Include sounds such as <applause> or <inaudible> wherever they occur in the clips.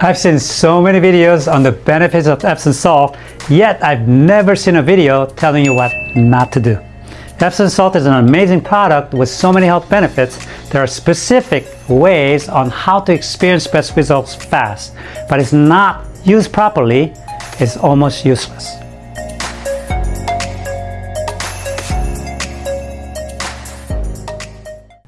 I've seen so many videos on the benefits of Epsom salt, yet I've never seen a video telling you what not to do. Epsom salt is an amazing product with so many health benefits. There are specific ways on how to experience best results fast, but it's not used properly, it's almost useless.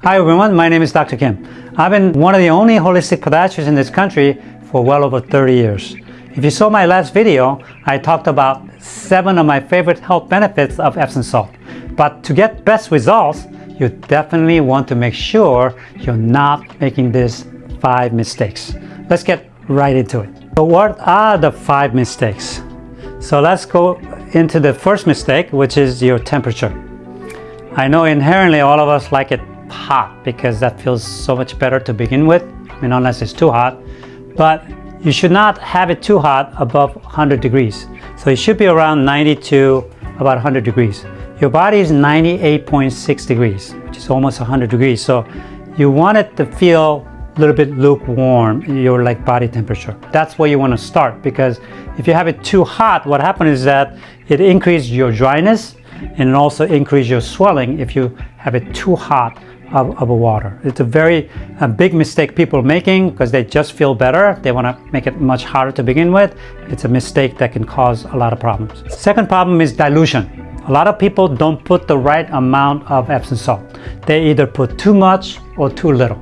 Hi everyone, my name is Dr. Kim. I've been one of the only holistic podiatrists in this country for well over 30 years. If you saw my last video, I talked about seven of my favorite health benefits of Epsom salt. But to get best results, you definitely want to make sure you're not making these five mistakes. Let's get right into it. So what are the five mistakes? So let's go into the first mistake, which is your temperature. I know inherently all of us like it hot because that feels so much better to begin with. I mean, unless it's too hot but you should not have it too hot above 100 degrees. So it should be around 90 to about 100 degrees. Your body is 98.6 degrees, which is almost 100 degrees. So you want it to feel a little bit lukewarm, your like body temperature. That's where you want to start because if you have it too hot, what happens is that it increases your dryness and also increases your swelling if you have it too hot of, of water. It's a very a big mistake people are making because they just feel better. They want to make it much harder to begin with. It's a mistake that can cause a lot of problems. Second problem is dilution. A lot of people don't put the right amount of Epsom salt. They either put too much or too little.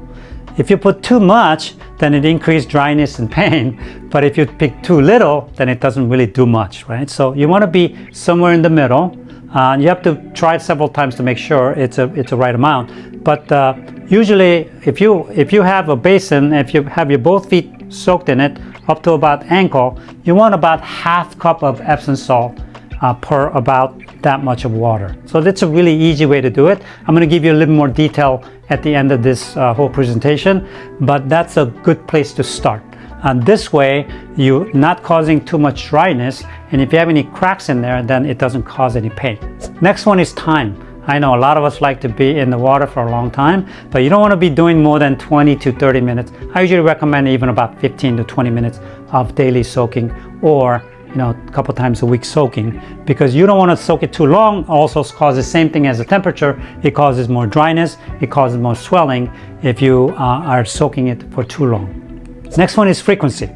If you put too much, then it increases dryness and <laughs> pain. But if you pick too little, then it doesn't really do much, right? So you want to be somewhere in the middle. Uh, you have to try it several times to make sure it's a it's a right amount. But uh, usually, if you if you have a basin, if you have your both feet soaked in it up to about ankle, you want about half cup of Epsom salt uh, per about that much of water. So that's a really easy way to do it. I'm going to give you a little more detail at the end of this uh, whole presentation, but that's a good place to start. And this way, you're not causing too much dryness. And if you have any cracks in there, then it doesn't cause any pain. Next one is time. I know a lot of us like to be in the water for a long time, but you don't want to be doing more than 20 to 30 minutes. I usually recommend even about 15 to 20 minutes of daily soaking or you know, a couple times a week soaking because you don't want to soak it too long. Also causes the same thing as the temperature. It causes more dryness. It causes more swelling if you uh, are soaking it for too long. Next one is frequency.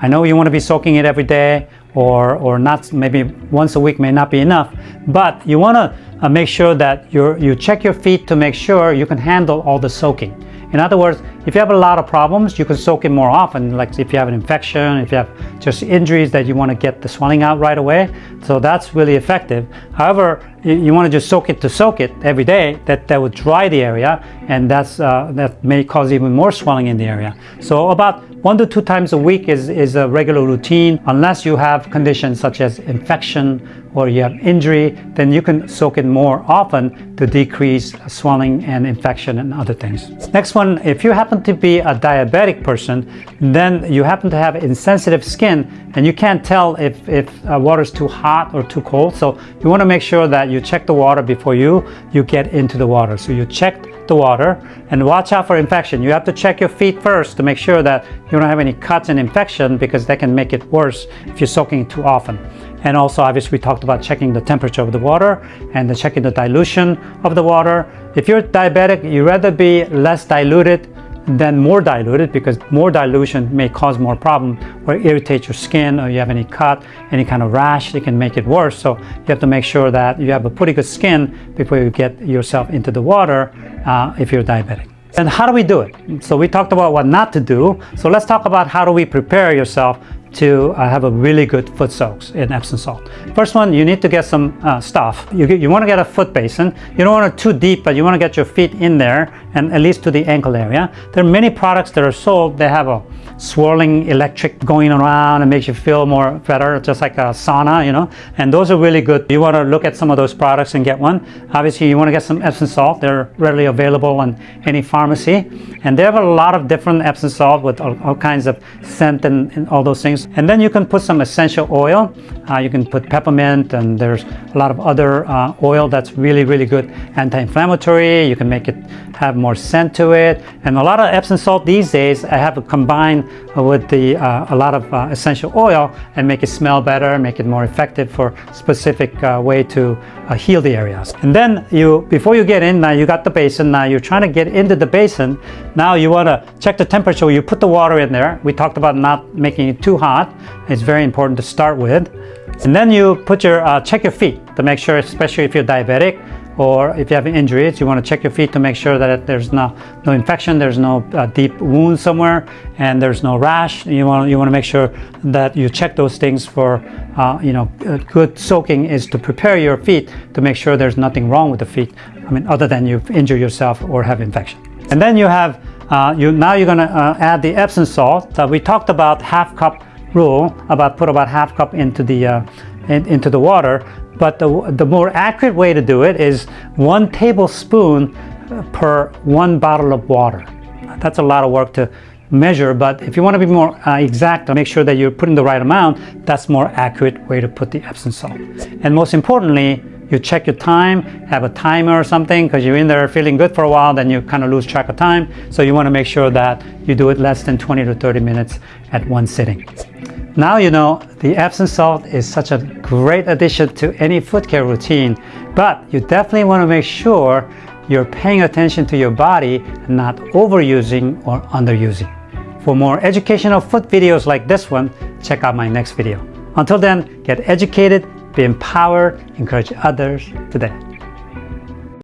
I know you want to be soaking it every day or, or not, maybe once a week may not be enough, but you want to uh, make sure that you you check your feet to make sure you can handle all the soaking. In other words, if you have a lot of problems, you can soak it more often. Like if you have an infection, if you have just injuries that you want to get the swelling out right away. So that's really effective. However, you want to just soak it to soak it every day, that, that would dry the area and that's, uh, that may cause even more swelling in the area. So about one to two times a week is, is a regular routine. Unless you have conditions such as infection or you have injury, then you can soak it more often to decrease swelling and infection and other things. Next one, if you happen to be a diabetic person, then you happen to have insensitive skin and you can't tell if, if uh, water is too hot or too cold. So you want to make sure that you check the water before you, you get into the water. So you check the water and watch out for infection. You have to check your feet first to make sure that you don't have any cuts and infection because that can make it worse if you're soaking too often. And also, obviously, we talked about checking the temperature of the water and the checking the dilution of the water. If you're diabetic, you'd rather be less diluted than more diluted because more dilution may cause more problem or irritate your skin or you have any cut, any kind of rash, it can make it worse. So you have to make sure that you have a pretty good skin before you get yourself into the water uh, if you're diabetic. And how do we do it? So we talked about what not to do. So let's talk about how do we prepare yourself to uh, have a really good foot soaks in Epsom salt. First one, you need to get some uh, stuff. You, you want to get a foot basin. You don't want it too deep, but you want to get your feet in there and at least to the ankle area. There are many products that are sold. They have a swirling electric going around and makes you feel more better, just like a sauna, you know. And those are really good. You want to look at some of those products and get one. Obviously, you want to get some Epsom salt. They're readily available in any pharmacy. And they have a lot of different Epsom salt with all, all kinds of scent and, and all those things and then you can put some essential oil. Uh, you can put peppermint and there's a lot of other uh, oil that's really, really good anti-inflammatory. You can make it have more scent to it. And a lot of Epsom salt these days, I have combined with the uh, a lot of uh, essential oil and make it smell better, make it more effective for specific uh, way to uh, heal the areas. And then you, before you get in, now you got the basin, now you're trying to get into the basin. Now you want to check the temperature. You put the water in there. We talked about not making it too hot. It's very important to start with. And then you put your, uh, check your feet to make sure, especially if you're diabetic, or if you have injuries, you want to check your feet to make sure that there's no, no infection, there's no uh, deep wound somewhere, and there's no rash. You want, you want to make sure that you check those things for, uh, you know, good soaking is to prepare your feet to make sure there's nothing wrong with the feet. I mean, other than you've injured yourself or have infection. And then you have, uh, you now you're going to uh, add the Epsom salt. that we talked about half cup rule, about put about half cup into the, uh, in, into the water. But the, the more accurate way to do it is one tablespoon per one bottle of water. That's a lot of work to measure, but if you want to be more uh, exact make sure that you're putting the right amount, that's more accurate way to put the Epsom salt. And most importantly, you check your time, have a timer or something, because you're in there feeling good for a while, then you kind of lose track of time. So you want to make sure that you do it less than 20 to 30 minutes at one sitting. Now you know the Epsom salt is such a great addition to any foot care routine, but you definitely want to make sure you're paying attention to your body and not overusing or underusing. For more educational foot videos like this one, check out my next video. Until then, get educated, be empowered, encourage others today.